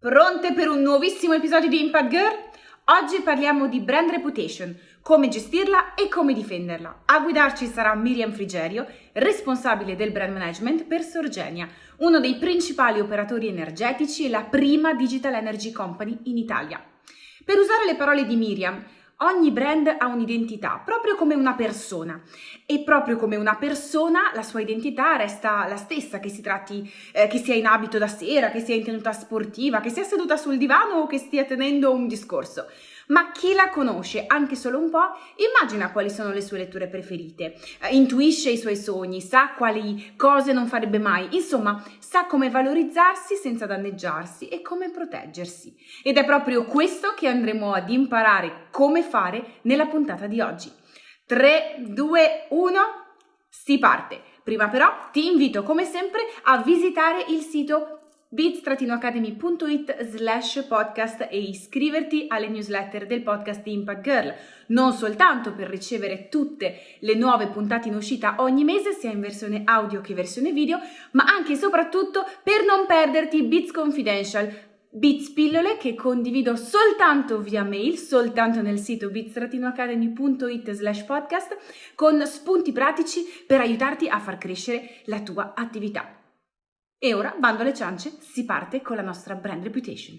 Pronte per un nuovissimo episodio di Impact Girl? Oggi parliamo di brand reputation, come gestirla e come difenderla. A guidarci sarà Miriam Frigerio, responsabile del brand management per Sorgenia, uno dei principali operatori energetici e la prima digital energy company in Italia. Per usare le parole di Miriam, Ogni brand ha un'identità, proprio come una persona. E proprio come una persona, la sua identità resta la stessa, che si tratti, eh, che sia in abito da sera, che sia in tenuta sportiva, che sia seduta sul divano o che stia tenendo un discorso ma chi la conosce anche solo un po' immagina quali sono le sue letture preferite, eh, intuisce i suoi sogni, sa quali cose non farebbe mai, insomma sa come valorizzarsi senza danneggiarsi e come proteggersi. Ed è proprio questo che andremo ad imparare come fare nella puntata di oggi. 3, 2, 1, si parte! Prima però ti invito come sempre a visitare il sito bits-academy.it slash podcast e iscriverti alle newsletter del podcast Impact Girl, non soltanto per ricevere tutte le nuove puntate in uscita ogni mese, sia in versione audio che versione video, ma anche e soprattutto per non perderti Bits Confidential, Bits pillole che condivido soltanto via mail, soltanto nel sito bits-academy.it slash podcast, con spunti pratici per aiutarti a far crescere la tua attività. E ora, bando alle ciance, si parte con la nostra brand reputation.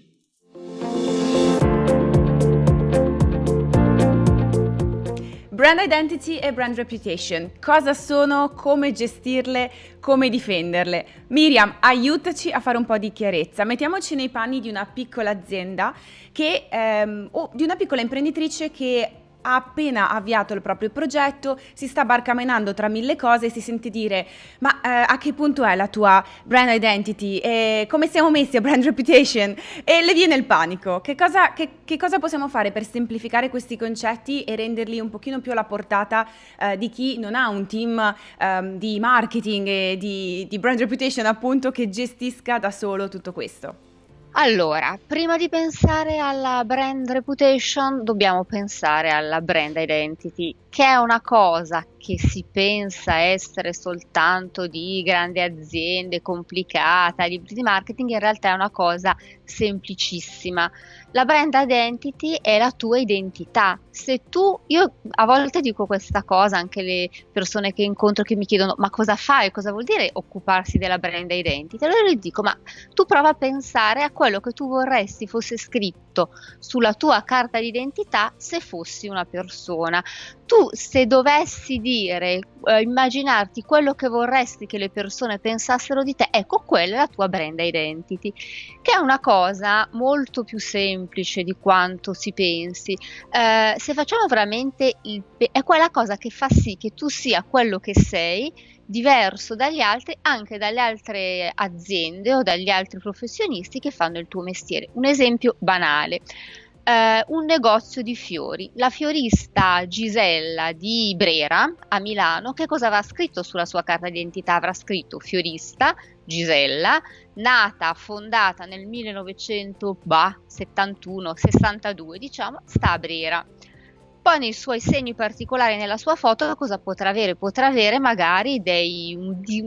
Brand identity e brand reputation. Cosa sono, come gestirle, come difenderle? Miriam, aiutaci a fare un po' di chiarezza. Mettiamoci nei panni di una piccola azienda che, ehm, o di una piccola imprenditrice che ha appena avviato il proprio progetto, si sta barcamenando tra mille cose e si sente dire ma eh, a che punto è la tua brand identity e come siamo messi a brand reputation e le viene il panico. Che cosa, che, che cosa possiamo fare per semplificare questi concetti e renderli un pochino più alla portata eh, di chi non ha un team eh, di marketing e di, di brand reputation appunto che gestisca da solo tutto questo? Allora, prima di pensare alla brand reputation, dobbiamo pensare alla brand identity, che è una cosa che si pensa essere soltanto di grandi aziende, complicata, libri di marketing, in realtà è una cosa semplicissima. La brand identity è la tua identità. Se tu, io a volte dico questa cosa, anche le persone che incontro che mi chiedono ma cosa fai, cosa vuol dire occuparsi della brand identity? Allora gli dico ma tu prova a pensare a quello che tu vorresti fosse scritto sulla tua carta d'identità se fossi una persona. Tu se dovessi dire, eh, immaginarti quello che vorresti che le persone pensassero di te, ecco quella è la tua brand identity, che è una cosa molto più semplice di quanto si pensi. Eh, se facciamo veramente il, è quella cosa che fa sì che tu sia quello che sei diverso dagli altri, anche dalle altre aziende o dagli altri professionisti che fanno il tuo mestiere. Un esempio banale. Uh, un negozio di fiori. La fiorista Gisella di Brera a Milano, che cosa avrà scritto sulla sua carta d'identità? Avrà scritto fiorista Gisella, nata, fondata nel 1971-62, diciamo, sta a Brera. Poi nei suoi segni particolari nella sua foto cosa potrà avere? Potrà avere magari dei, di,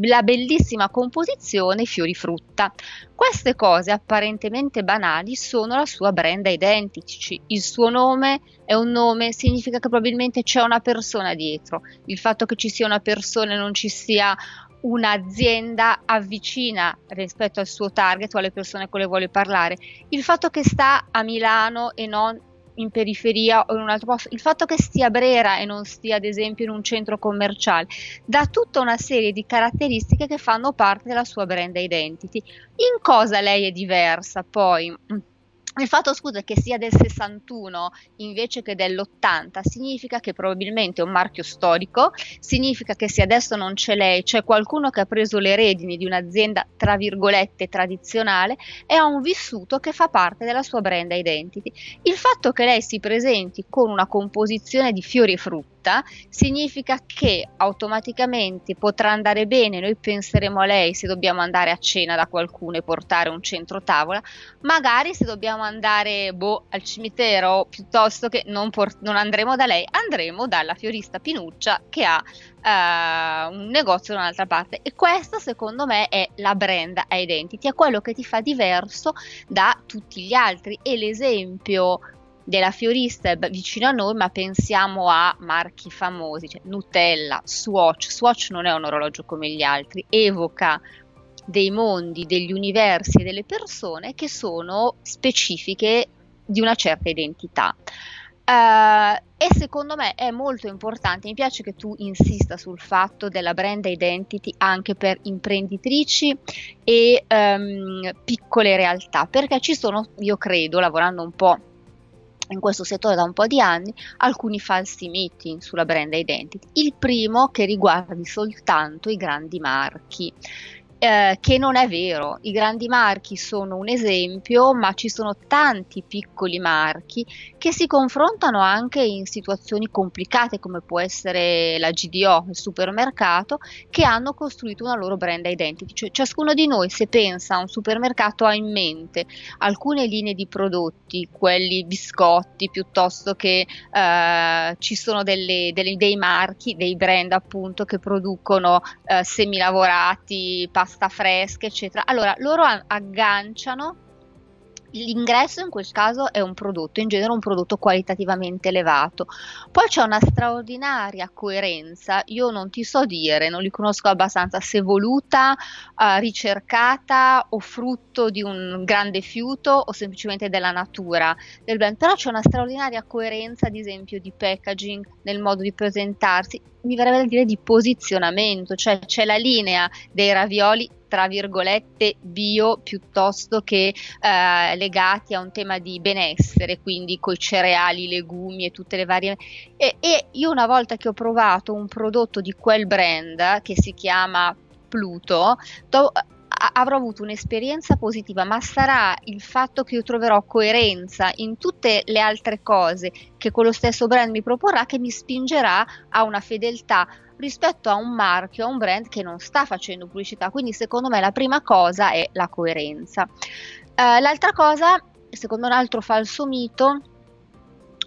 la bellissima composizione fiori frutta. Queste cose apparentemente banali sono la sua brand identity. Il suo nome è un nome, significa che probabilmente c'è una persona dietro. Il fatto che ci sia una persona e non ci sia un'azienda avvicina rispetto al suo target o alle persone con le vuole parlare. Il fatto che sta a Milano e non in periferia o in un altro posto, il fatto che stia Brera e non stia ad esempio in un centro commerciale, dà tutta una serie di caratteristiche che fanno parte della sua brand identity. In cosa lei è diversa poi? Il fatto scusa che sia del 61 invece che dell'80 significa che probabilmente è un marchio storico, significa che se adesso non c'è lei, c'è qualcuno che ha preso le redini di un'azienda tra virgolette tradizionale e ha un vissuto che fa parte della sua brand identity. Il fatto che lei si presenti con una composizione di fiori e frutti vita, significa che automaticamente potrà andare bene, noi penseremo a lei se dobbiamo andare a cena da qualcuno e portare un centro tavola, magari se dobbiamo andare boh, al cimitero piuttosto che non, port- non andremo da lei, andremo dalla fiorista Pinuccia che ha uh, un negozio da un'altra parte. E questa secondo me è la brand identity, è quello che ti fa diverso da tutti gli altri. E l'esempio della fiorista è vicino a noi, ma pensiamo a marchi famosi, cioè Nutella, Swatch. Swatch non è un orologio come gli altri, evoca dei mondi, degli universi e delle persone che sono specifiche di una certa identità. Uh, e secondo me è molto importante, mi piace che tu insista sul fatto della brand identity anche per imprenditrici e um, piccole realtà, perché ci sono, io credo, lavorando un po' in questo settore da un po' di anni alcuni falsi miti sulla brand identity. Il primo che riguardi soltanto i grandi marchi. Eh, che non è vero, i grandi marchi sono un esempio, ma ci sono tanti piccoli marchi che si confrontano anche in situazioni complicate come può essere la GDO, il supermercato, che hanno costruito una loro brand identity. Cioè, ciascuno di noi se pensa a un supermercato ha in mente alcune linee di prodotti, quelli biscotti, piuttosto che eh, ci sono delle, delle, dei marchi, dei brand appunto che producono eh, semilavorati, pasta pasta fresca, eccetera. Allora, loro agganciano L'ingresso in quel caso è un prodotto, in genere un prodotto qualitativamente elevato. Poi c'è una straordinaria coerenza, io non ti so dire, non li conosco abbastanza, se voluta, uh, ricercata o frutto di un grande fiuto o semplicemente della natura del brand, però c'è una straordinaria coerenza, ad esempio, di packaging, nel modo di presentarsi, mi verrebbe da dire di posizionamento, cioè c'è la linea dei ravioli tra virgolette bio piuttosto che eh, legati a un tema di benessere, quindi coi cereali, legumi e tutte le varie. E, e io una volta che ho provato un prodotto di quel brand che si chiama Pluto, do, avrò avuto un'esperienza positiva, ma sarà il fatto che io troverò coerenza in tutte le altre cose che quello stesso brand mi proporrà che mi spingerà a una fedeltà rispetto a un marchio, a un brand che non sta facendo pubblicità. Quindi secondo me la prima cosa è la coerenza. Uh, l'altra cosa, secondo un altro falso mito,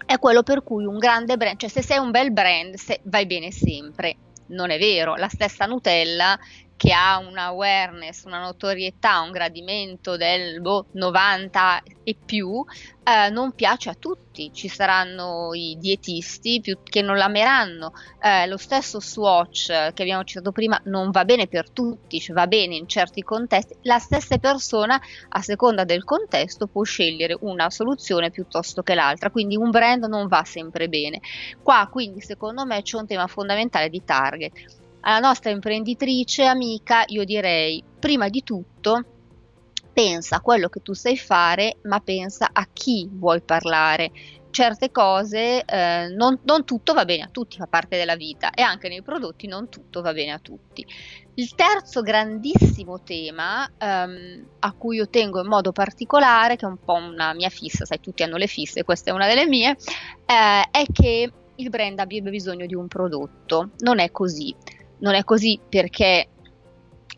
è quello per cui un grande brand, cioè se sei un bel brand, vai bene sempre. Non è vero, la stessa Nutella che ha una awareness, una notorietà, un gradimento del boh, 90 e più, eh, non piace a tutti. Ci saranno i dietisti più, che non l'ameranno. Eh, lo stesso Swatch che abbiamo citato prima non va bene per tutti, cioè va bene in certi contesti. La stessa persona, a seconda del contesto, può scegliere una soluzione piuttosto che l'altra. Quindi un brand non va sempre bene. Qua, quindi, secondo me c'è un tema fondamentale di target alla nostra imprenditrice amica io direi prima di tutto pensa a quello che tu sai fare ma pensa a chi vuoi parlare. Certe cose eh, non, non, tutto va bene a tutti fa parte della vita e anche nei prodotti non tutto va bene a tutti. Il terzo grandissimo tema um, a cui io tengo in modo particolare che è un po' una mia fissa sai tutti hanno le fisse questa è una delle mie eh, è che il brand abbia bisogno di un prodotto. Non è così non è così perché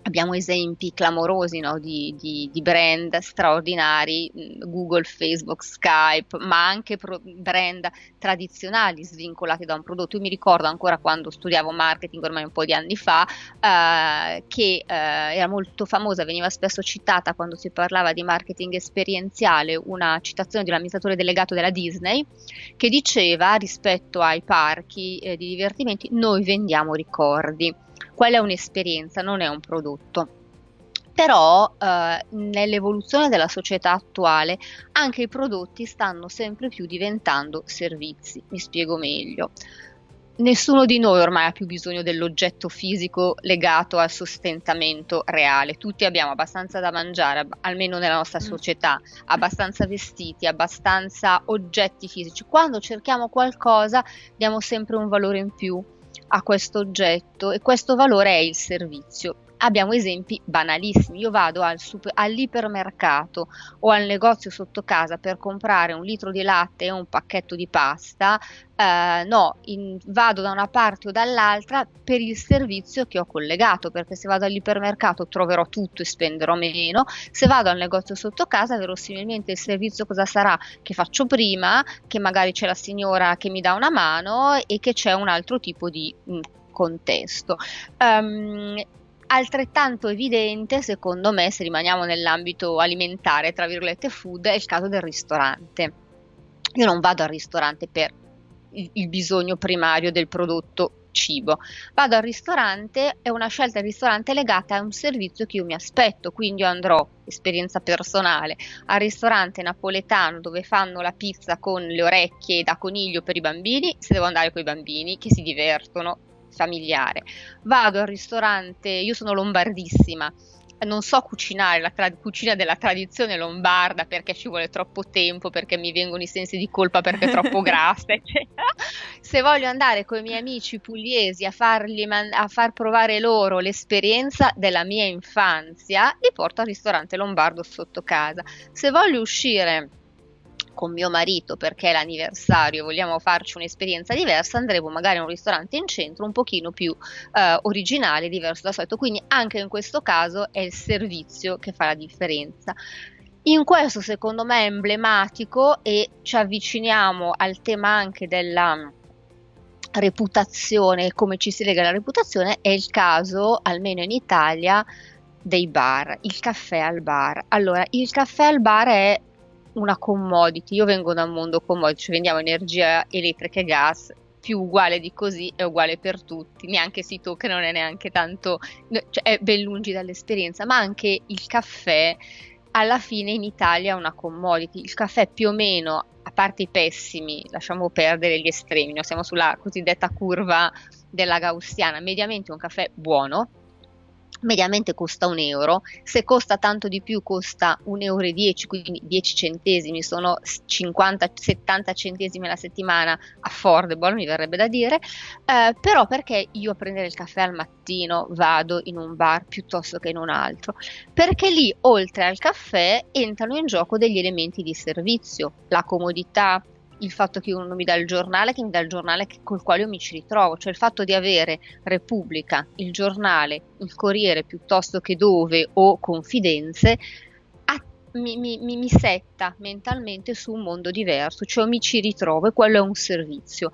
abbiamo esempi clamorosi no, di, di, di, brand straordinari, mm, Google, Facebook, Skype, ma anche brand tradizionali svincolati da un prodotto. Io mi ricordo ancora quando studiavo marketing ormai un po' di anni fa, eh, che eh, era molto famosa, veniva spesso citata quando si parlava di marketing esperienziale, una citazione di un amministratore delegato della Disney che diceva rispetto ai parchi eh, di divertimenti noi vendiamo ricordi quella è un'esperienza, non è un prodotto. Però eh, nell'evoluzione della società attuale anche i prodotti stanno sempre più diventando servizi. Mi spiego meglio. Nessuno di noi ormai ha più bisogno dell'oggetto fisico legato al sostentamento reale. Tutti abbiamo abbastanza da mangiare, almeno nella nostra mm. società, abbastanza vestiti, abbastanza oggetti fisici. Quando cerchiamo qualcosa diamo sempre un valore in più a questo oggetto e questo valore è il servizio. Abbiamo esempi banalissimi. Io vado al super, all'ipermercato o al negozio sotto casa per comprare un litro di latte e un pacchetto di pasta. Eh, no, in, vado da una parte o dall'altra per il servizio che ho collegato, perché se vado all'ipermercato troverò tutto e spenderò meno. Se vado al negozio sotto casa, verosimilmente il servizio cosa sarà? Che faccio prima, che magari c'è la signora che mi dà una mano e che c'è un altro tipo di mh, mm, contesto. Um, Altrettanto evidente, secondo me, se rimaniamo nell'ambito alimentare, tra virgolette food, è il caso del ristorante. Io non vado al ristorante per il, bisogno primario del prodotto cibo. Vado al ristorante, è una scelta del ristorante legata a un servizio che io mi aspetto, quindi io andrò, esperienza personale, al ristorante napoletano dove fanno la pizza con le orecchie da coniglio per i bambini, se devo andare con i bambini che si divertono, familiare. Vado al ristorante, io sono lombardissima, non so cucinare la tra- cucina della tradizione lombarda perché ci vuole troppo tempo, perché mi vengono i sensi di colpa perché è troppo grassa, eccetera. Se voglio andare con i miei amici pugliesi a, man- a far provare loro l'esperienza della mia infanzia, li porto al ristorante lombardo sotto casa. Se voglio uscire con mio marito perché è l'anniversario, vogliamo farci un'esperienza diversa, andremo magari a un ristorante in centro un pochino più eh, originale, diverso dal solito. Quindi anche in questo caso è il servizio che fa la differenza. In questo secondo me è emblematico e ci avviciniamo al tema anche della reputazione, come ci si lega alla reputazione, è il caso, almeno in Italia, dei bar, il caffè al bar. Allora, il caffè al bar è una commodity. Io vengo da un mondo commodity, cioè vendiamo energia elettrica e gas, più uguale di così è uguale per tutti, neanche si tocca, non è neanche tanto, cioè è ben lungi dall'esperienza, ma anche il caffè alla fine in Italia è una commodity. Il caffè più o meno, a parte i pessimi, lasciamo perdere gli estremi, no? siamo sulla cosiddetta curva della gaussiana, mediamente un caffè buono, mediamente costa un euro, se costa tanto di più costa 1,10 euro, quindi 10 centesimi, sono 50-70 centesimi alla settimana, affordable mi verrebbe da dire, eh, però perché io a prendere il caffè al mattino vado in un bar piuttosto che in un altro? Perché lì oltre al caffè entrano in gioco degli elementi di servizio, la comodità, il fatto che uno mi dà il giornale, che mi dà il giornale col quale io mi ci ritrovo, cioè il fatto di avere Repubblica, il giornale, il Corriere piuttosto che dove o Confidenze, mi, mi, mi, setta mentalmente su un mondo diverso, cioè mi ci ritrovo e quello è un servizio,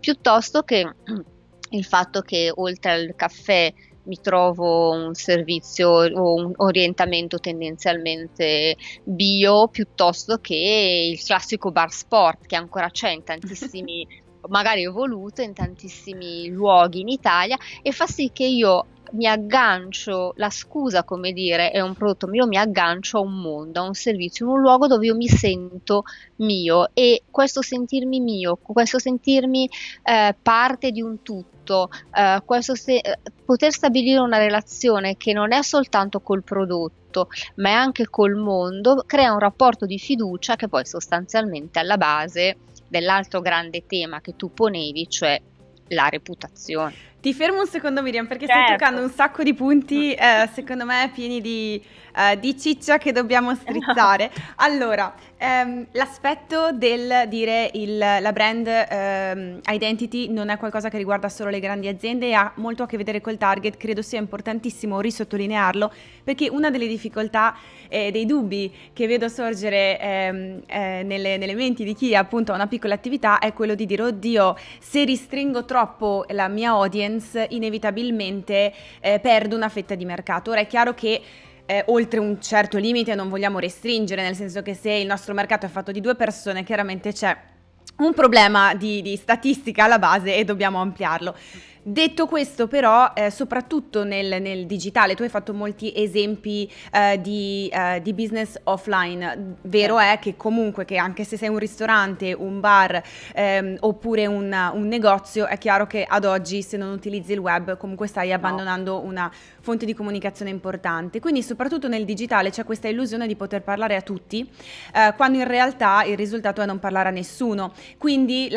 piuttosto che il fatto che oltre al caffè mi trovo un servizio o un orientamento tendenzialmente bio piuttosto che il classico bar sport che ancora c'è in tantissimi magari evoluto in tantissimi luoghi in Italia e fa sì che io mi aggancio, la scusa come dire è un prodotto mio, mi aggancio a un mondo, a un servizio, in un luogo dove io mi sento mio e questo sentirmi mio, questo sentirmi eh, parte di un tutto, eh, questo se- eh, poter stabilire una relazione che non è soltanto col prodotto, ma è anche col mondo, crea un rapporto di fiducia che poi sostanzialmente alla base dell'altro grande tema che tu ponevi, cioè la reputazione. Ti fermo un secondo Miriam perché certo. stai toccando un sacco di punti eh, secondo me pieni di, eh, di, ciccia che dobbiamo strizzare. Allora, ehm, l'aspetto del dire il, la brand ehm, identity non è qualcosa che riguarda solo le grandi aziende e ha molto a che vedere col target, credo sia importantissimo risottolinearlo perché una delle difficoltà e dei dubbi che vedo sorgere ehm, eh, nelle, nelle, menti di chi appunto ha una piccola attività è quello di dire oddio se ristringo troppo la mia audience inevitabilmente eh, perdo una fetta di mercato. Ora è chiaro che eh, oltre un certo limite non vogliamo restringere, nel senso che se il nostro mercato è fatto di due persone, chiaramente c'è un problema di, di statistica alla base e dobbiamo ampliarlo. Detto questo però, eh, soprattutto nel, nel, digitale, tu hai fatto molti esempi eh, di, eh, di, business offline, vero è che comunque che anche se sei un ristorante, un bar ehm, oppure un, un, negozio, è chiaro che ad oggi se non utilizzi il web comunque stai abbandonando no. una fonte di comunicazione importante. Quindi soprattutto nel digitale c'è questa illusione di poter parlare a tutti, eh, quando in realtà il risultato è non parlare a nessuno. Quindi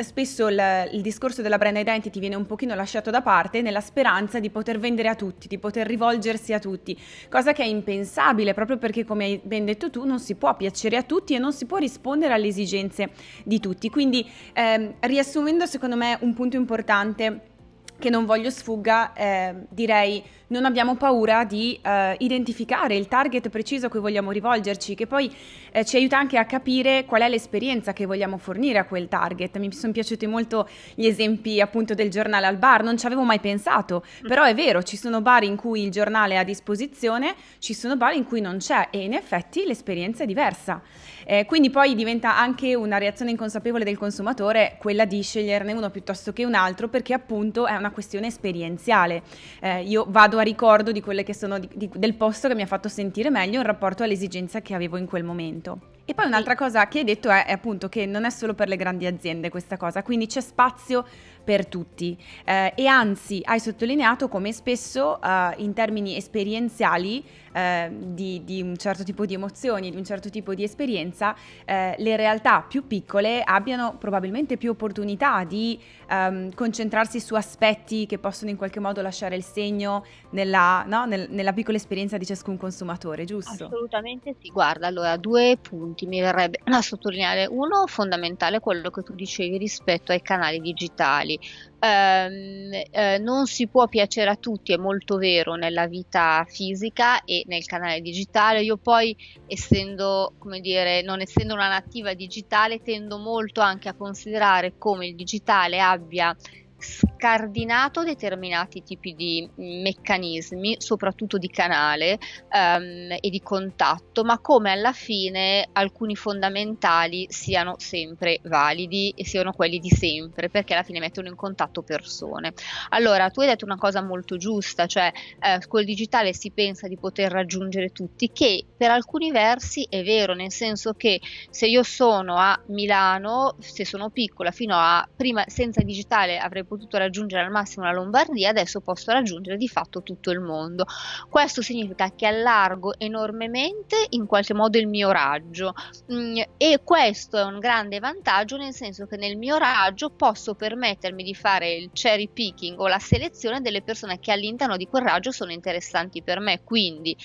spesso il, il discorso della brand identity viene un pochino pochino lasciato da parte nella speranza di poter vendere a tutti, di poter rivolgersi a tutti, cosa che è impensabile proprio perché come hai ben detto tu non si può piacere a tutti e non si può rispondere alle esigenze di tutti. Quindi ehm, riassumendo secondo me un punto importante che non voglio sfugga, eh, direi non abbiamo paura di eh, identificare il target preciso a cui vogliamo rivolgerci, che poi eh, ci aiuta anche a capire qual è l'esperienza che vogliamo fornire a quel target. Mi sono piaciuti molto gli esempi appunto del giornale al bar, non ci avevo mai pensato, mm. però è vero, ci sono bar in cui il giornale è a disposizione, ci sono bar in cui non c'è e in effetti l'esperienza è diversa. Eh, quindi poi diventa anche una reazione inconsapevole del consumatore quella di sceglierne uno piuttosto che un altro perché appunto è una questione esperienziale. Eh, io vado a ricordo di quelle che sono di, di, del posto che mi ha fatto sentire meglio in rapporto all'esigenza che avevo in quel momento. E poi un'altra cosa che hai detto è, è, appunto che non è solo per le grandi aziende questa cosa, quindi c'è spazio per tutti. Eh, e anzi hai sottolineato come spesso eh, in termini esperienziali eh, di, di, un certo tipo di emozioni, di un certo tipo di esperienza, eh, le realtà più piccole abbiano probabilmente più opportunità di ehm, concentrarsi su aspetti che possono in qualche modo lasciare il segno nella, no? Nel, nella piccola esperienza di ciascun consumatore, giusto? Assolutamente sì, guarda, allora due punti mi verrebbe da sottolineare. Uno fondamentale, quello che tu dicevi rispetto ai canali digitali ehm, eh, non si può piacere a tutti, è molto vero nella vita fisica e nel canale digitale. Io poi, essendo, come dire, non essendo una nativa digitale, tendo molto anche a considerare come il digitale abbia scardinato determinati tipi di meccanismi, soprattutto di canale ehm, e di contatto, ma come alla fine alcuni fondamentali siano sempre validi e siano quelli di sempre, perché alla fine mettono in contatto persone. Allora, tu hai detto una cosa molto giusta, cioè eh, col digitale si pensa di poter raggiungere tutti, che per alcuni versi è vero, nel senso che se io sono a Milano, se sono piccola, fino a prima senza digitale avrei potuto raggiungere al massimo la Lombardia, adesso posso raggiungere di fatto tutto il mondo. Questo significa che allargo enormemente in qualche modo il mio raggio mm, e questo è un grande vantaggio nel senso che nel mio raggio posso permettermi di fare il cherry picking o la selezione delle persone che all'interno di quel raggio sono interessanti per me, quindi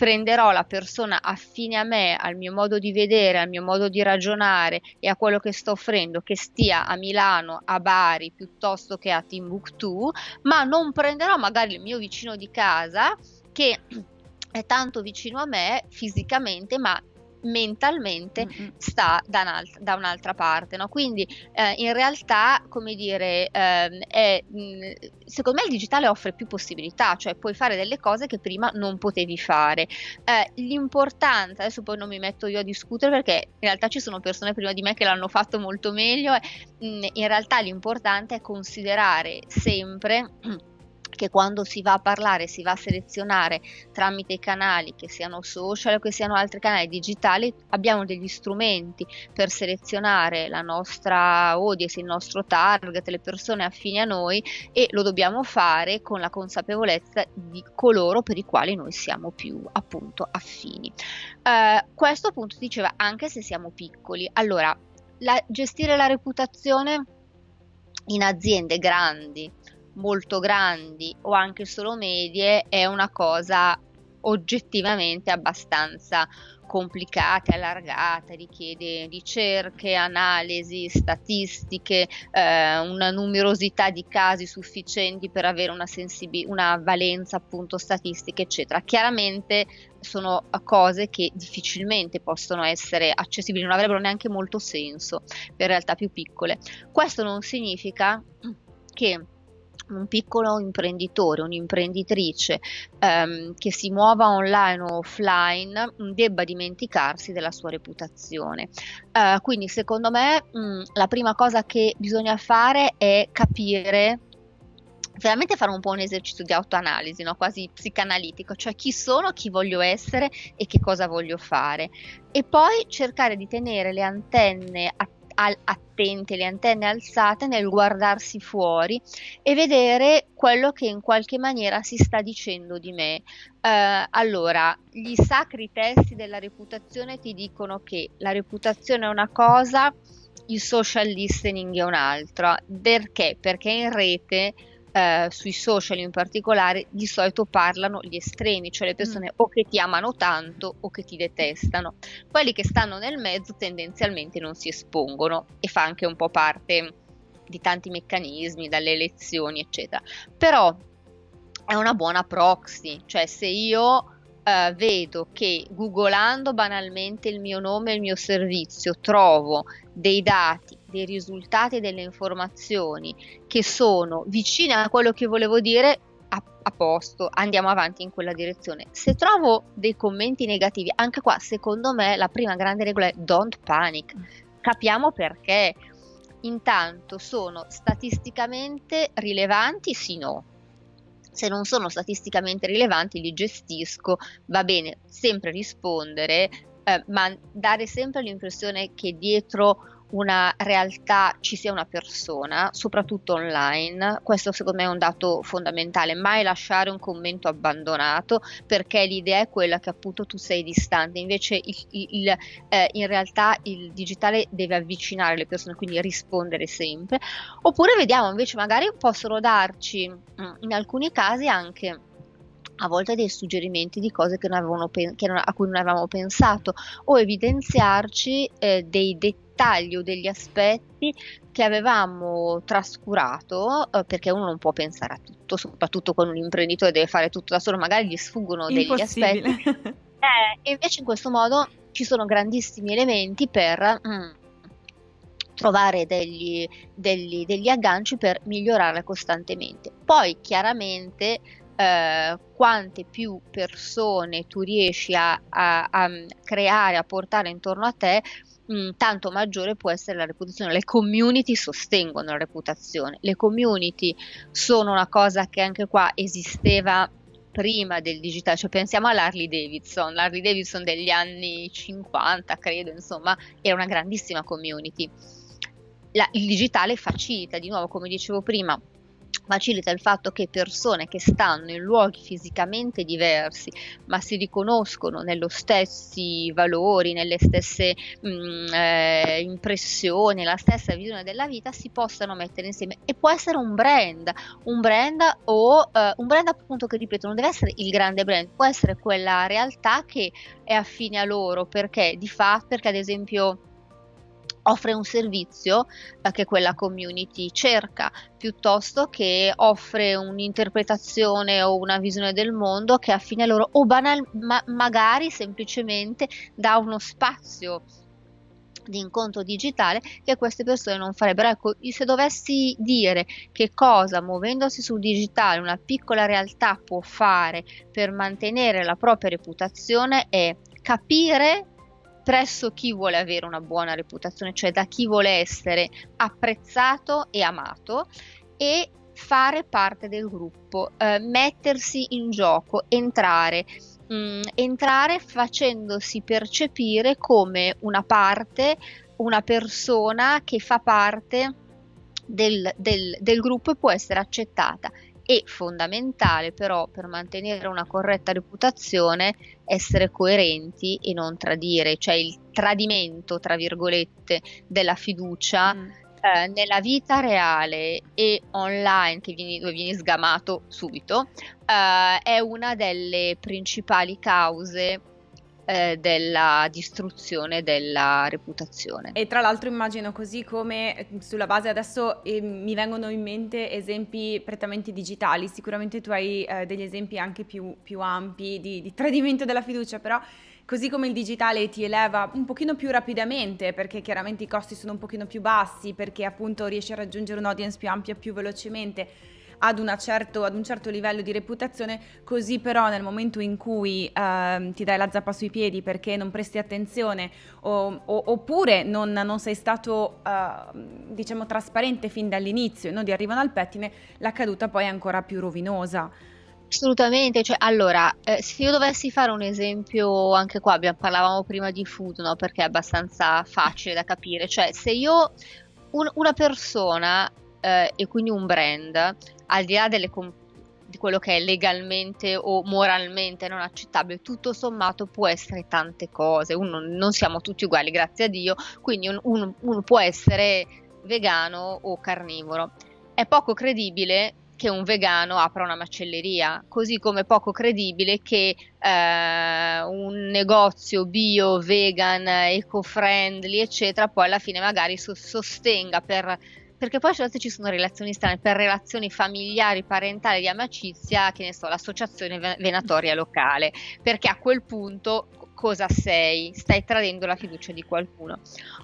prenderò la persona affine a me, al mio modo di vedere, al mio modo di ragionare e a quello che sto offrendo, che stia a Milano, a Bari piuttosto che a Timbuktu, ma non prenderò magari il mio vicino di casa che è tanto vicino a me fisicamente, ma mentalmente mm-hmm. sta da, un'alt- da, un'altra parte. No? Quindi eh, in realtà, come dire, eh, è, mm, secondo me il digitale offre più possibilità, cioè puoi fare delle cose che prima non potevi fare. Eh, l'importanza, adesso poi non mi metto io a discutere perché in realtà ci sono persone prima di me che l'hanno fatto molto meglio, mh, mm, in realtà l'importante è considerare sempre che quando si va a parlare, si va a selezionare tramite i canali, che siano social o che siano altri canali digitali, abbiamo degli strumenti per selezionare la nostra audience, il nostro target, le persone affini a noi e lo dobbiamo fare con la consapevolezza di coloro per i quali noi siamo più appunto affini. Eh, questo appunto diceva anche se siamo piccoli. Allora, la, gestire la reputazione in aziende grandi molto grandi o anche solo medie è una cosa oggettivamente abbastanza complicata, allargata, richiede ricerche, analisi, statistiche, eh, una numerosità di casi sufficienti per avere una, sensibil- una valenza appunto statistica, eccetera. Chiaramente sono cose che difficilmente possono essere accessibili, non avrebbero neanche molto senso per realtà più piccole. Questo non significa che un piccolo imprenditore, un'imprenditrice ehm, che si muova online o offline debba dimenticarsi della sua reputazione. Eh, quindi secondo me mh, la prima cosa che bisogna fare è capire veramente fare un po' un esercizio di autoanalisi, no? quasi psicanalitico, cioè chi sono, chi voglio essere e che cosa voglio fare. E poi cercare di tenere le antenne attive al- attente, le antenne alzate nel guardarsi fuori e vedere quello che in qualche maniera si sta dicendo di me. Uh, allora, gli sacri testi della reputazione ti dicono che la reputazione è una cosa il social listening è un'altra. Perché? Perché in rete eh, sui social in particolare di solito parlano gli estremi, cioè le persone mm. o che ti amano tanto o che ti detestano. Quelli che stanno nel mezzo tendenzialmente non si espongono e fa anche un po' parte di tanti meccanismi, dalle elezioni, eccetera. Però è una buona proxy, cioè se io Uh, vedo che googolando banalmente il mio nome e il mio servizio trovo dei dati dei risultati e delle informazioni che sono vicine a quello che volevo dire, a, a, posto, andiamo avanti in quella direzione. Se trovo dei commenti negativi, anche qua secondo me la prima grande regola è don't panic. Capiamo perché. Intanto sono statisticamente rilevanti? Sì, no. Se non sono statisticamente rilevanti li gestisco, va bene sempre rispondere, eh, ma dare sempre l'impressione che dietro una realtà ci sia una persona, soprattutto online. Questo secondo me è un dato fondamentale, mai lasciare un commento abbandonato perché l'idea è quella che appunto tu sei distante, invece il, il, eh, in realtà il digitale deve avvicinare le persone, quindi rispondere sempre. Oppure vediamo invece magari possono darci mm, in alcuni casi anche a volte dei suggerimenti di cose pen- non, a cui non avevamo pensato o evidenziarci eh, dei dettagli o degli aspetti che avevamo trascurato eh, perché uno non può pensare a tutto, soprattutto con un imprenditore deve fare tutto da solo, magari gli sfuggono degli aspetti. Eh, e invece in questo modo ci sono grandissimi elementi per mm, trovare degli, degli, degli agganci per migliorare costantemente. Poi chiaramente eh, quante più persone tu riesci a, a, a, creare, a portare intorno a te, mh, mm, tanto maggiore può essere la reputazione. Le community sostengono la reputazione. Le community sono una cosa che anche qua esisteva prima del digitale, cioè pensiamo all'Harley Davidson, l'Harley Davidson degli anni 50, credo, insomma, era una grandissima community. La, il digitale facilita, di nuovo, come dicevo prima, facilita il fatto che persone che stanno in luoghi fisicamente diversi ma si riconoscono nello stessi valori, nelle stesse mh, mm, eh, impressioni, la stessa visione della vita si possano mettere insieme. E può essere un brand, un brand o eh, un brand appunto che ripeto non deve essere il grande brand, può essere quella realtà che è affine a loro perché di fatto, perché ad esempio offre un servizio eh, che quella community cerca, piuttosto che offre un'interpretazione o una visione del mondo che affine a loro o banal, ma, magari semplicemente dà uno spazio di incontro digitale che queste persone non farebbero. Ecco, se dovessi dire che cosa muovendosi sul digitale una piccola realtà può fare per mantenere la propria reputazione è capire presso chi vuole avere una buona reputazione, cioè da chi vuole essere apprezzato e amato e fare parte del gruppo, eh, mettersi in gioco, entrare, mh, mm, entrare facendosi percepire come una parte, una persona che fa parte del, del, del gruppo e può essere accettata e fondamentale però per mantenere una corretta reputazione essere coerenti e non tradire, cioè il tradimento, tra virgolette, della fiducia mm. eh, nella vita reale e online, che vieni, dove vieni sgamato subito, eh, è una delle principali cause eh, della distruzione della reputazione. E tra l'altro immagino così come eh, sulla base adesso eh, mi vengono in mente esempi prettamente digitali, sicuramente tu hai eh, degli esempi anche più, più ampi di, di tradimento della fiducia, però così come il digitale ti eleva un pochino più rapidamente perché chiaramente i costi sono un pochino più bassi, perché appunto riesci a raggiungere un'audience più ampia più velocemente ad, certo, ad un certo livello di reputazione, così però nel momento in cui eh, ti dai la zappa sui piedi perché non presti attenzione o, o, oppure non, non, sei stato eh, diciamo trasparente fin dall'inizio e non ti arrivano al pettine, la caduta poi è ancora più rovinosa. Assolutamente, cioè, allora, eh, se io dovessi fare un esempio, anche qua abbiamo, parlavamo prima di food, no? Perché è abbastanza facile da capire, cioè se io, un, una persona eh, e quindi un brand al di là delle, com- di quello che è legalmente o moralmente non accettabile, tutto sommato può essere tante cose, uno, non siamo tutti uguali, grazie a Dio, quindi uno, uno può essere vegano o carnivoro. È poco credibile che un vegano apra una macelleria, così come poco credibile che eh, un negozio bio, vegan, eco-friendly, eccetera, poi alla fine magari sostenga per perché poi a volte ci sono relazioni strane per relazioni familiari, parentali, di amicizia, che ne so, l'associazione venatoria locale, perché a quel punto cosa sei? Stai tradendo la fiducia di qualcuno.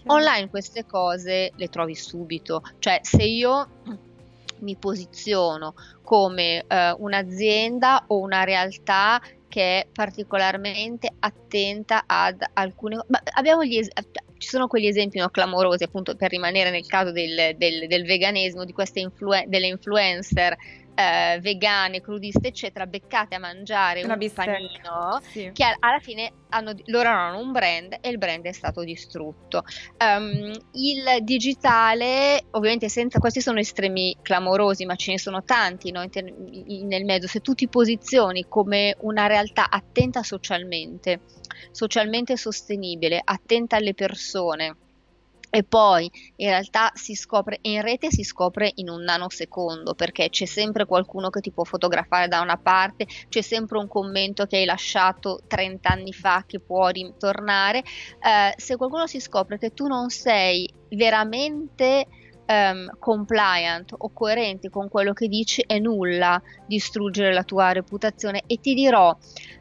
Online queste cose le trovi subito, cioè se io mi posiziono come eh, un'azienda o una realtà che è particolarmente attenta ad alcune abbiamo gli es- ci sono quegli esempi no, clamorosi appunto per rimanere nel caso del, del, del veganesimo di queste influ- delle influencer eh, vegane, crudiste, eccetera, beccate a mangiare Una un bistecca. panino sì. che alla fine hanno, loro hanno un brand e il brand è stato distrutto. Um, il digitale, ovviamente senza questi sono estremi clamorosi, ma ce ne sono tanti no, in, in, nel mezzo. Se tu ti posizioni come una realtà attenta socialmente, socialmente sostenibile, attenta alle persone, e poi in realtà si scopre in rete si scopre in un nanosecondo perché c'è sempre qualcuno che ti può fotografare da una parte, c'è sempre un commento che hai lasciato 30 anni fa che può ritornare. Eh, se qualcuno si scopre che tu non sei veramente um, compliant o coerente con quello che dici, è nulla distruggere la tua reputazione e ti dirò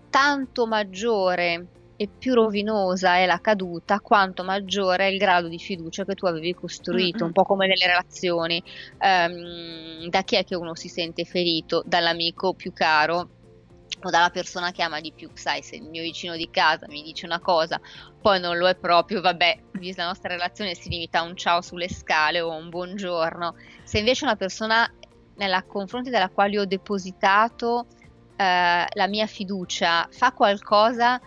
tanto maggiore e più rovinosa è la caduta, quanto maggiore è il grado di fiducia che tu avevi costruito, mm-hmm. un po' come nelle relazioni. Um, da chi è che uno si sente ferito? Dall'amico più caro o dalla persona che ama di più, sai, se il mio vicino di casa mi dice una cosa, poi non lo è proprio, vabbè, la nostra relazione si limita a un ciao sulle scale o un buongiorno. Se invece una persona nella confronti della quale ho depositato eh, la mia fiducia fa qualcosa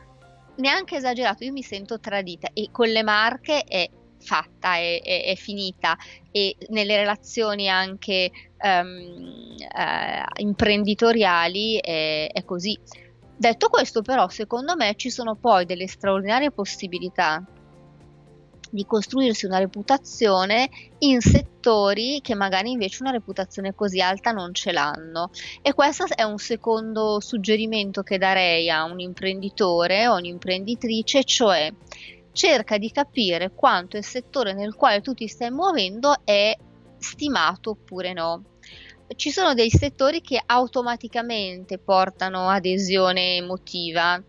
neanche esagerato, io mi sento tradita e con le marche è fatta, è, è, è finita e nelle relazioni anche um, uh, imprenditoriali è, è così. Detto questo però secondo me ci sono poi delle straordinarie possibilità di costruirsi una reputazione in settori che magari invece una reputazione così alta non ce l'hanno. E questo è un secondo suggerimento che darei a un imprenditore o un'imprenditrice, cioè cerca di capire quanto il settore nel quale tu ti stai muovendo è stimato oppure no. Ci sono dei settori che automaticamente portano adesione emotiva,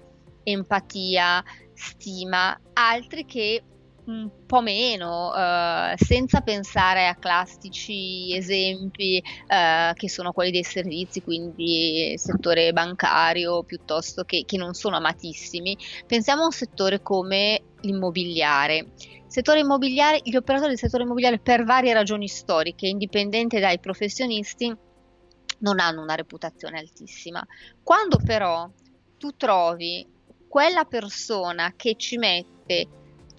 empatia, stima, altri che un po' meno, eh, senza pensare a classici esempi eh, che sono quelli dei servizi, quindi settore bancario piuttosto che, che non sono amatissimi. Pensiamo a un settore come l'immobiliare. Settore immobiliare, gli operatori del settore immobiliare per varie ragioni storiche, indipendente dai professionisti, non hanno una reputazione altissima. Quando però tu trovi quella persona che ci mette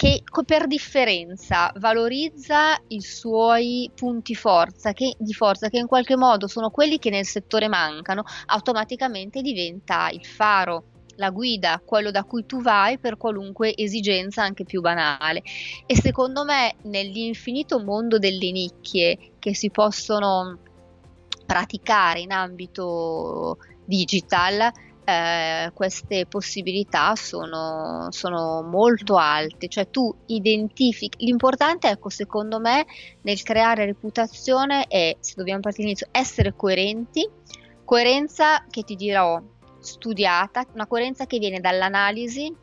che per differenza valorizza i suoi punti forza che, di forza, che in qualche modo sono quelli che nel settore mancano, automaticamente diventa il faro, la guida, quello da cui tu vai per qualunque esigenza anche più banale. E secondo me nell'infinito mondo delle nicchie che si possono praticare in ambito digital, eh, queste possibilità sono, sono, molto alte, cioè tu identifichi, l'importante ecco secondo me nel creare reputazione è, se dobbiamo partire all'inizio, essere coerenti, coerenza che ti dirò studiata, una coerenza che viene dall'analisi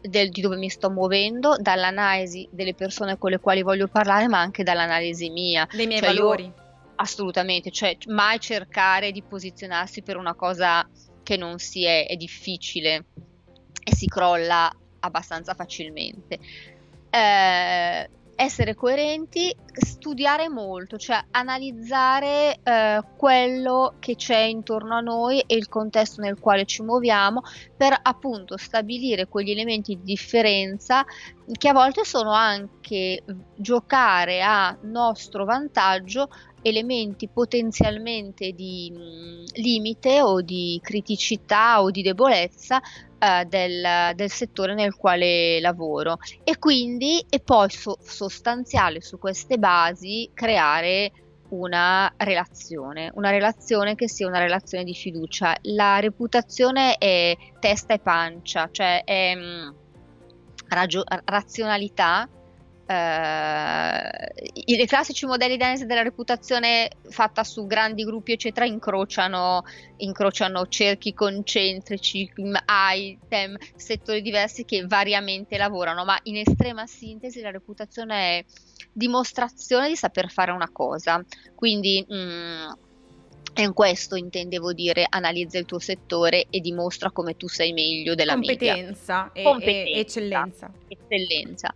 del, di dove mi sto muovendo, dall'analisi delle persone con le quali voglio parlare, ma anche dall'analisi mia. Dei miei cioè valori. Io, assolutamente, cioè mai cercare di posizionarsi per una cosa che non si è, è difficile e si crolla abbastanza facilmente. Eh, essere coerenti, studiare molto, cioè analizzare eh, quello che c'è intorno a noi e il contesto nel quale ci muoviamo per appunto stabilire quegli elementi di differenza che a volte sono anche giocare a nostro vantaggio elementi potenzialmente di mh, limite o di criticità o di debolezza eh, del, del, settore nel quale lavoro e quindi è poi so- sostanziale su queste basi creare una relazione, una relazione che sia una relazione di fiducia. La reputazione è testa e pancia, cioè è mh, ragio- razionalità eh, i classici modelli danesi della reputazione fatta su grandi gruppi eccetera incrociano, incrociano cerchi concentrici, item, settori diversi che variamente lavorano, ma in estrema sintesi la reputazione è dimostrazione di saper fare una cosa. Quindi mh, mm, in questo intendevo dire analizza il tuo settore e dimostra come tu sei meglio della Competenza. E, Competenza e eccellenza. Eccellenza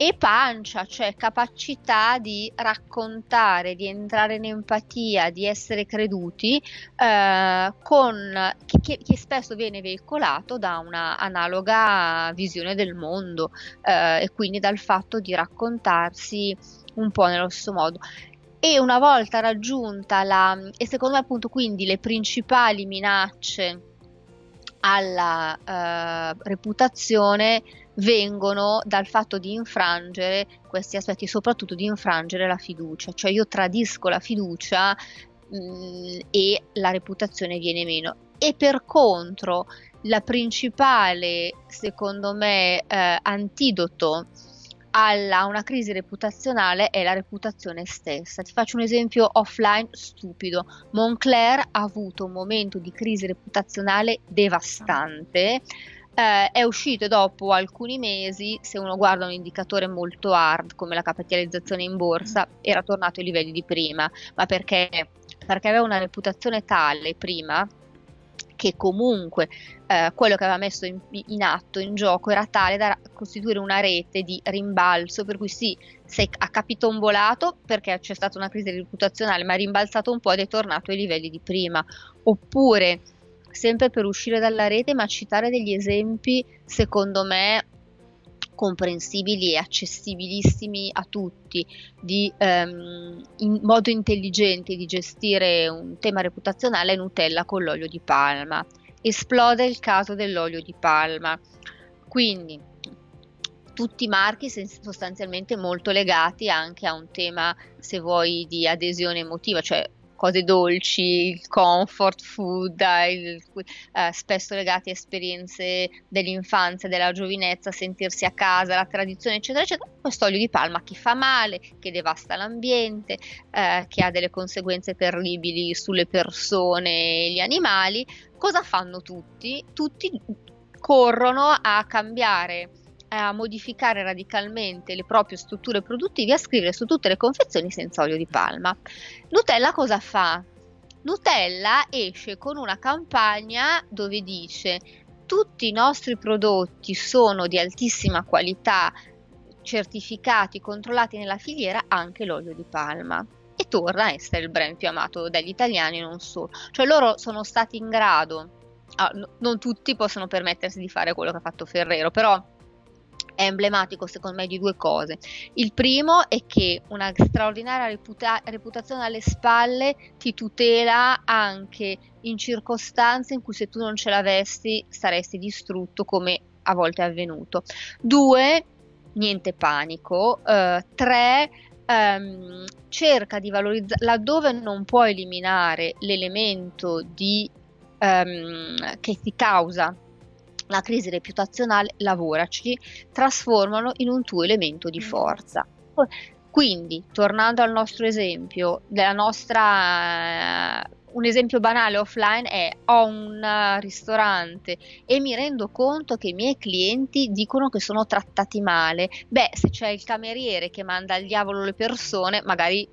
e pancia, cioè capacità di raccontare, di entrare in empatia, di essere creduti, eh, con, che, che, spesso viene veicolato da una analoga visione del mondo eh, e quindi dal fatto di raccontarsi un po' nello stesso modo. E una volta raggiunta la, e secondo me appunto quindi le principali minacce alla eh, reputazione vengono dal fatto di infrangere questi aspetti, soprattutto di infrangere la fiducia, cioè io tradisco la fiducia mh, mm, e la reputazione viene meno. E per contro, la principale, secondo me, eh, antidoto alla una crisi reputazionale è la reputazione stessa. Ti faccio un esempio offline stupido. Moncler ha avuto un momento di crisi reputazionale devastante eh, è uscito dopo alcuni mesi, se uno guarda un indicatore molto hard come la capitalizzazione in borsa, era tornato ai livelli di prima, ma perché? Perché aveva una reputazione tale prima che comunque eh, quello che aveva messo in, in, atto, in gioco, era tale da costituire una rete di rimbalzo, per cui sì, sei, ha capitombolato perché c'è stata una crisi reputazionale, ma ha rimbalzato un po' ed è tornato ai livelli di prima. Oppure sempre per uscire dalla rete, ma citare degli esempi, secondo me, comprensibili e accessibilissimi a tutti, di ehm, in modo intelligente di gestire un tema reputazionale Nutella con l'olio di palma. Esplode il caso dell'olio di palma. Quindi tutti i marchi sostanzialmente molto legati anche a un tema, se vuoi, di adesione emotiva, cioè cose dolci, il comfort food, il, eh, spesso legati a esperienze dell'infanzia, della giovinezza, sentirsi a casa, la tradizione, eccetera, eccetera. Questo olio di palma che fa male, che devasta l'ambiente, eh, che ha delle conseguenze terribili sulle persone e gli animali. Cosa fanno tutti? Tutti corrono a cambiare a modificare radicalmente le proprie strutture produttive a scrivere su tutte le confezioni senza olio di palma. Nutella cosa fa? Nutella esce con una campagna dove dice tutti i nostri prodotti sono di altissima qualità, certificati, controllati nella filiera, anche l'olio di palma. E torna a essere il brand più amato dagli italiani, non solo. Cioè loro sono stati in grado, ah, no, non tutti possono permettersi di fare quello che ha fatto Ferrero, però è emblematico secondo me di due cose. Il primo è che una straordinaria reputa- reputazione alle spalle ti tutela anche in circostanze in cui se tu non ce l'avessi saresti distrutto come a volte è avvenuto. Due, niente panico. Uh, tre, um, cerca di valorizzare laddove non puoi eliminare l'elemento di, um, che ti causa la crisi reputazionale, lavoraci, trasformano in un tuo elemento di mm. forza. Quindi, tornando al nostro esempio, della nostra un esempio banale offline è ho un ristorante e mi rendo conto che i miei clienti dicono che sono trattati male. Beh, se c'è il cameriere che manda al diavolo le persone, magari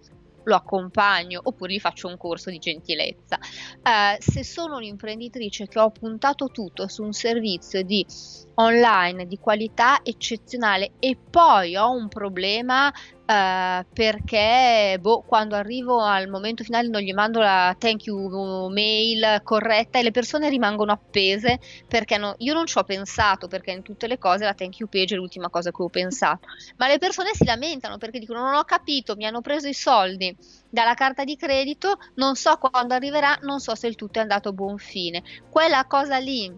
lo accompagno oppure gli faccio un corso di gentilezza. Eh, se sono un'imprenditrice che ho puntato tutto su un servizio di online di qualità eccezionale e poi ho un problema Uh, perché boh, quando arrivo al momento finale non gli mando la thank you mail corretta e le persone rimangono appese perché no, io non ci ho pensato perché in tutte le cose la thank you page è l'ultima cosa che ho pensato. Ma le persone si lamentano perché dicono non ho capito mi hanno preso i soldi dalla carta di credito non so quando arriverà non so se il tutto è andato a buon fine. Quella cosa lì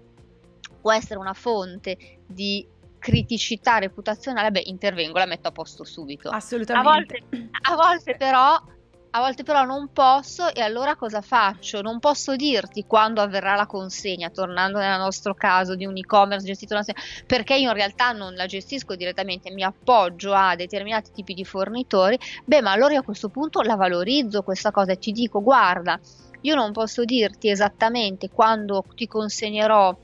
può essere una fonte di criticità reputazionale, beh, intervengo, la metto a posto subito. Assolutamente. A volte, a volte però a volte però non posso e allora cosa faccio? Non posso dirti quando avverrà la consegna, tornando nel nostro caso di un e-commerce gestito da perché io in realtà non la gestisco direttamente, mi appoggio a determinati tipi di fornitori, beh ma allora io a questo punto la valorizzo questa cosa e ti dico guarda, io non posso dirti esattamente quando ti consegnerò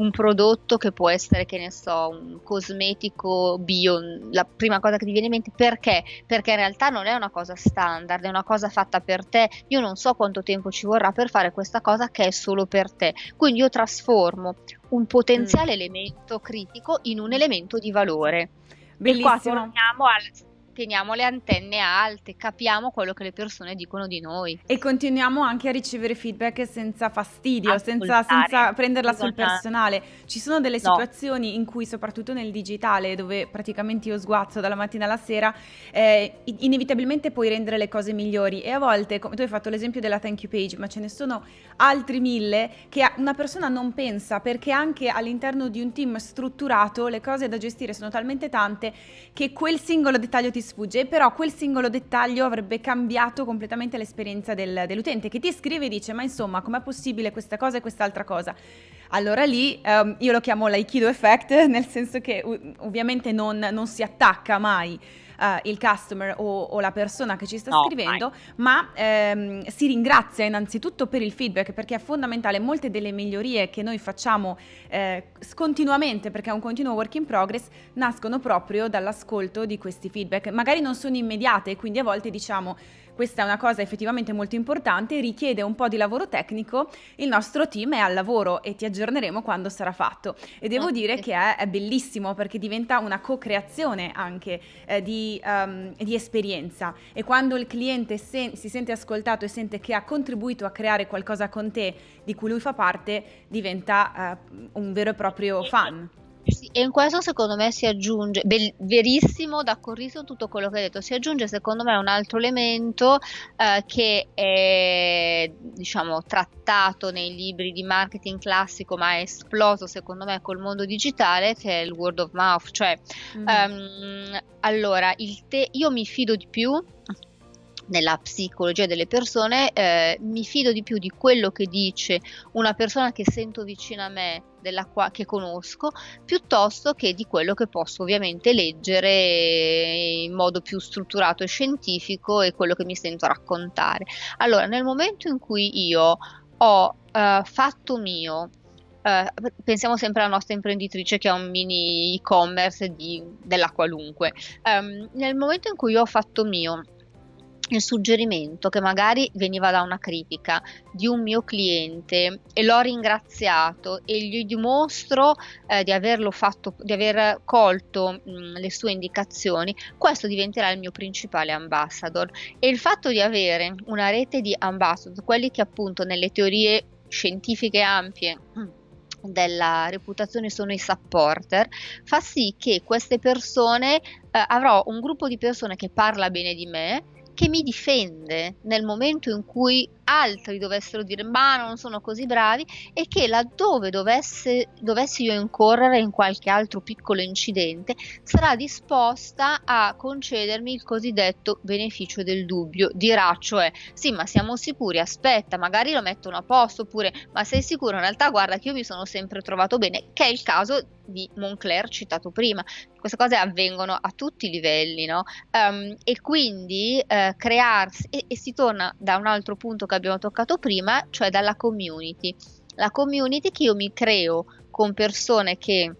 un prodotto che può essere, che ne so, un cosmetico bio, la prima cosa che ti viene in mente, perché? Perché in realtà non è una cosa standard, è una cosa fatta per te, io non so quanto tempo ci vorrà per fare questa cosa che è solo per te, quindi io trasformo un potenziale mm. elemento critico in un elemento di valore. Bellissimo. E qua torniamo al teniamo le antenne alte, capiamo quello che le persone dicono di noi. E continuiamo anche a ricevere feedback senza fastidio, senza, senza, prenderla sul personale. Ci sono delle situazioni no. in cui, soprattutto nel digitale, dove praticamente io sguazzo dalla mattina alla sera, eh, inevitabilmente puoi rendere le cose migliori. E a volte, come tu hai fatto l'esempio della thank you page, ma ce ne sono altri mille che una persona non pensa perché anche all'interno di un team strutturato le cose da gestire sono talmente tante che quel singolo dettaglio ti sfugge, però quel singolo dettaglio avrebbe cambiato completamente l'esperienza del, dell'utente che ti scrive e dice ma insomma com'è possibile questa cosa e quest'altra cosa? Allora lì um, io lo chiamo l'aikido effect, nel senso che ovviamente non, non si attacca mai uh, il customer o, o, la persona che ci sta no, scrivendo, mai. ma ehm, si ringrazia innanzitutto per il feedback perché è fondamentale. Molte delle migliorie che noi facciamo eh, continuamente, perché è un continuo work in progress, nascono proprio dall'ascolto di questi feedback. Magari non sono immediate, quindi a volte diciamo questa è una cosa effettivamente molto importante, richiede un po' di lavoro tecnico, il nostro team è al lavoro e ti aggiorneremo quando sarà fatto. E devo okay. dire che è, è, bellissimo perché diventa una co-creazione anche eh, di, um, di, esperienza e quando il cliente sen- si sente ascoltato e sente che ha contribuito a creare qualcosa con te di cui lui fa parte, diventa uh, un vero e proprio fan. Sì, e in questo secondo me si aggiunge, bel, verissimo, d'accordissimo tutto quello che hai detto, si aggiunge secondo me un altro elemento eh, che è diciamo trattato nei libri di marketing classico ma è esploso secondo me col mondo digitale che è il word of mouth, cioè mm. um, allora te- io mi fido di più nella psicologia delle persone, eh, mi fido di più di quello che dice una persona che sento vicino a me, qua- che conosco, piuttosto che di quello che posso ovviamente leggere in modo più strutturato e scientifico e quello che mi sento raccontare. Allora, nel momento in cui io ho uh, fatto mio Uh, pensiamo sempre alla nostra imprenditrice che ha un mini e-commerce di, della qualunque. Um, nel momento in cui ho fatto mio il suggerimento che magari veniva da una critica di un mio cliente e l'ho ringraziato e gli dimostro eh, di averlo fatto, di aver colto mh, le sue indicazioni, questo diventerà il mio principale ambassador. E il fatto di avere una rete di ambassador, quelli che appunto nelle teorie scientifiche ampie della reputazione sono i supporter, fa sì che queste persone eh, avrò un gruppo di persone che parla bene di me che mi difende nel momento in cui altri dovessero dire ma non sono così bravi e che laddove dovesse, dovessi io incorrere in qualche altro piccolo incidente sarà disposta a concedermi il cosiddetto beneficio del dubbio. Dirà cioè sì ma siamo sicuri aspetta magari lo mettono a posto oppure ma sei sicuro? In realtà guarda che io mi sono sempre trovato bene che è il caso di Moncler citato prima. Queste cose avvengono a tutti i livelli no? Um, e quindi uh, crearsi e, e si torna da un altro punto che abbiamo toccato prima, cioè dalla community. La community che io mi creo con persone che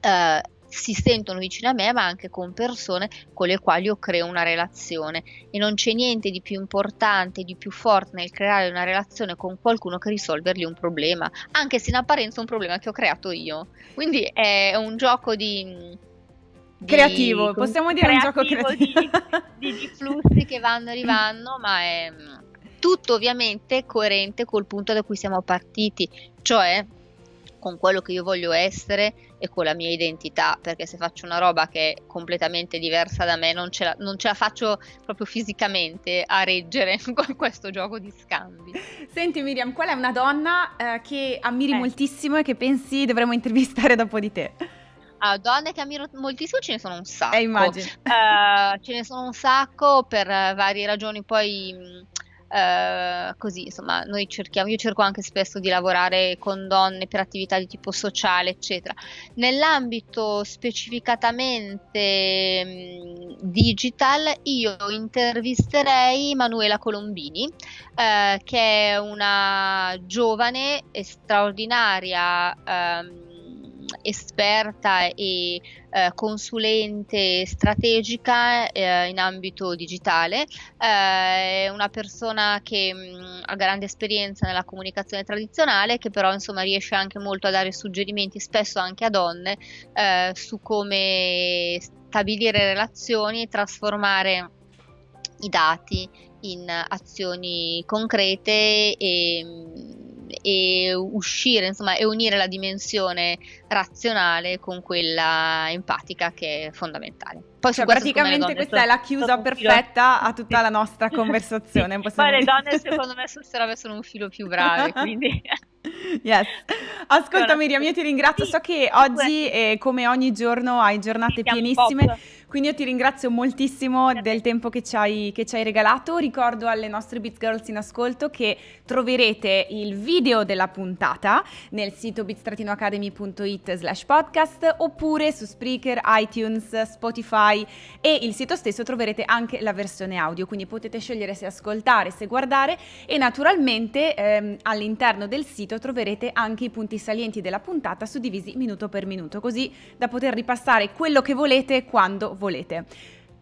eh, si sentono vicine a me, ma anche con persone con le quali io creo una relazione. E non c'è niente di più importante, di più forte nel creare una relazione con qualcuno che risolvergli un problema, anche se in apparenza è un problema che ho creato io. Quindi è un gioco di creativo, possiamo dire un gioco creativo di, di, flussi che vanno e rivanno, ma è tutto ovviamente coerente col punto da cui siamo partiti, cioè con quello che io voglio essere e con la mia identità, perché se faccio una roba che è completamente diversa da me non ce la, non ce la faccio proprio fisicamente a reggere con questo gioco di scambi. Senti Miriam, qual è una donna eh, che ammiri eh. moltissimo e che pensi dovremmo intervistare dopo di te? Ah, donne che ammiro moltissimo ce ne sono un sacco. Eh, immagino. Uh, ce ne sono un sacco per varie ragioni, poi Uh, così insomma noi cerchiamo io cerco anche spesso di lavorare con donne per attività di tipo sociale eccetera. Nell'ambito specificatamente mh, digital io intervisterei Manuela Colombini uh, che è una giovane e straordinaria um, esperta e eh, consulente strategica eh, in ambito digitale, eh, è una persona che mh, mm, ha grande esperienza nella comunicazione tradizionale, che però insomma riesce anche molto a dare suggerimenti, spesso anche a donne, eh, su come stabilire relazioni e trasformare i dati in azioni concrete e mm, e uscire, insomma, e unire la dimensione razionale con quella empatica che è fondamentale. Poi cioè, praticamente questa è la chiusa perfetta a tutta la nostra conversazione. Poi le donne secondo me sul serio sono un filo più brave, quindi... Yes. Ascolta Miriam, io ti ringrazio, so che oggi eh, come ogni giorno hai giornate pienissime. Quindi io ti ringrazio moltissimo del tempo che ci, hai, che ci hai regalato. Ricordo alle nostre Beats Girls in ascolto che troverete il video della puntata nel sito beats-academy.it slash podcast oppure su Spreaker, iTunes, Spotify e il sito stesso troverete anche la versione audio, quindi potete scegliere se ascoltare, se guardare e naturalmente ehm, all'interno del sito troverete anche i punti salienti della puntata suddivisi minuto per minuto, così da poter ripassare quello che volete quando volete.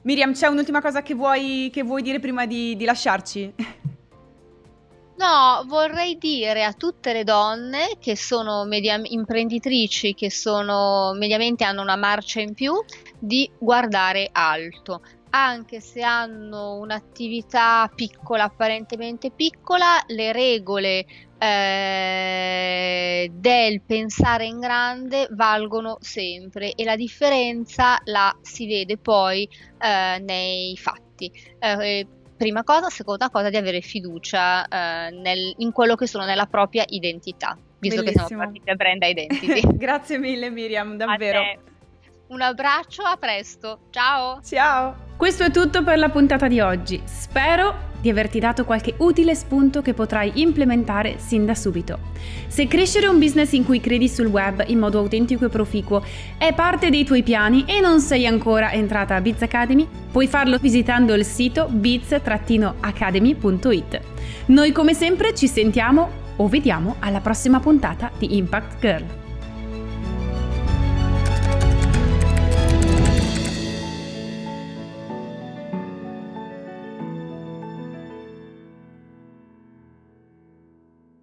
Miriam, c'è un'ultima cosa che vuoi, che vuoi dire prima di, di lasciarci? No, vorrei dire a tutte le donne che sono media- imprenditrici, che sono mediamente hanno una marcia in più, di guardare alto. Anche se hanno un'attività piccola, apparentemente piccola, le regole eh, del pensare in grande valgono sempre e la differenza la si vede poi eh, nei fatti. Eh, prima cosa, seconda cosa di avere fiducia eh, nel, in quello che sono nella propria identità, visto Bellissimo. che siamo partiti a brand identity. Grazie mille Miriam, davvero. Un abbraccio, a presto. Ciao. Ciao. Questo è tutto per la puntata di oggi. Spero di averti dato qualche utile spunto che potrai implementare sin da subito. Se crescere un business in cui credi sul web in modo autentico e proficuo è parte dei tuoi piani e non sei ancora entrata a Biz Academy, puoi farlo visitando il sito biz-academy.it. Noi come sempre ci sentiamo o vediamo alla prossima puntata di Impact Girl.